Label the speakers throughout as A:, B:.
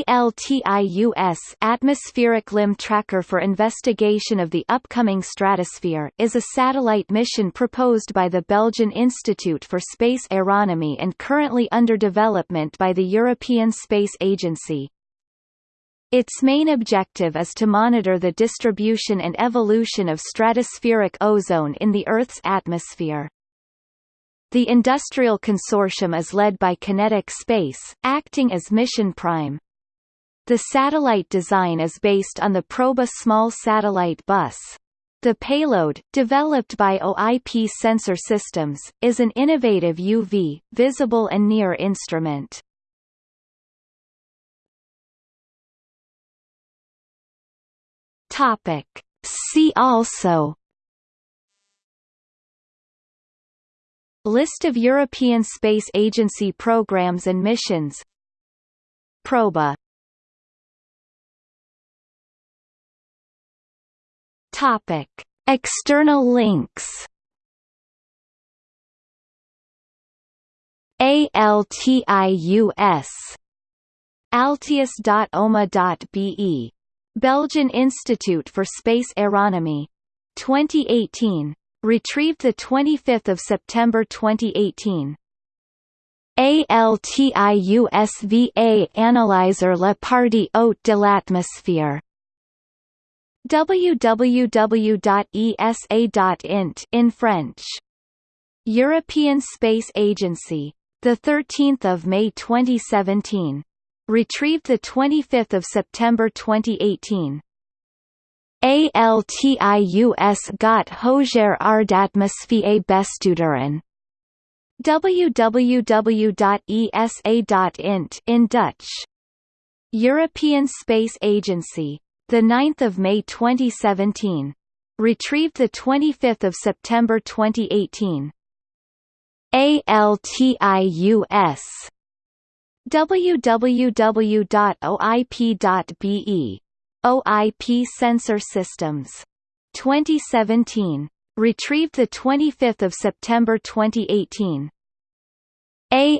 A: ALTIUS Atmospheric Limb Tracker for Investigation of the Upcoming Stratosphere is a satellite mission proposed by the Belgian Institute for Space Aeronomy and currently under development by the European Space Agency. Its main objective is to monitor the distribution and evolution of stratospheric ozone in the Earth's atmosphere. The industrial consortium is led by QinetiQ Space, acting as mission prime. The satellite design is based on the Proba small satellite bus. The payload, developed by OIP Sensor Systems, is an innovative UV, visible and near instrument. Topic. See also List of European Space Agency programs and missions Proba Topic. External links ALTIUS altius.oma.be Belgian Institute for Space Aeronomy 2018 Retrieved 25 September 2018. ALTIUSVA Analyzer la partie haute de l'atmosphère www.esa.int in French. European Space Agency. The 13th of May 2017. Retrieved the 25th of September 2018. ALTIUS got Hoger Ardatmosphäre Bestuderin. www.esa.int in Dutch. European Space Agency. The 9th of May 2017. Retrieved the 25th of September 2018. ALTIUS www.oip.be OIP Sensor Systems. 2017. Retrieved 25 September 2018.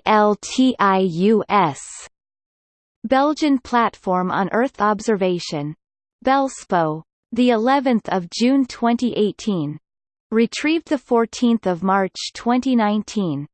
A: ALTIUS. Belgian Platform on Earth Observation. Belspo. The 11th of June 2018. Retrieved 14 March 2019.